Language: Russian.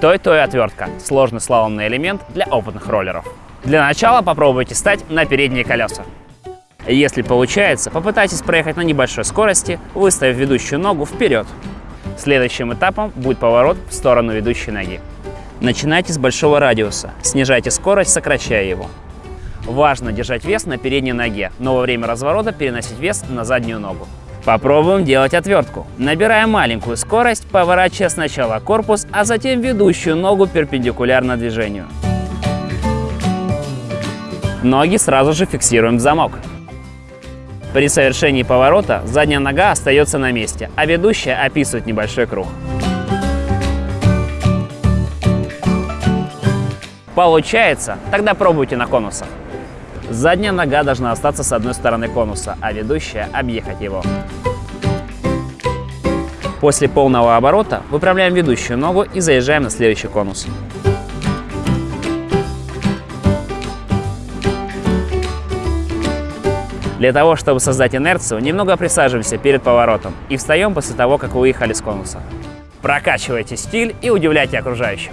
то и то и отвертка – сложный слаломный элемент для опытных роллеров. Для начала попробуйте стать на передние колеса. Если получается, попытайтесь проехать на небольшой скорости, выставив ведущую ногу вперед. Следующим этапом будет поворот в сторону ведущей ноги. Начинайте с большого радиуса, снижайте скорость, сокращая его. Важно держать вес на передней ноге, но во время разворота переносить вес на заднюю ногу. Попробуем делать отвертку. Набирая маленькую скорость, поворачивая сначала корпус, а затем ведущую ногу перпендикулярно движению. Ноги сразу же фиксируем в замок. При совершении поворота задняя нога остается на месте, а ведущая описывает небольшой круг. Получается? Тогда пробуйте на конусах. Задняя нога должна остаться с одной стороны конуса, а ведущая объехать его. После полного оборота выправляем ведущую ногу и заезжаем на следующий конус. Для того, чтобы создать инерцию, немного присаживаемся перед поворотом и встаем после того, как выехали с конуса. Прокачивайте стиль и удивляйте окружающих.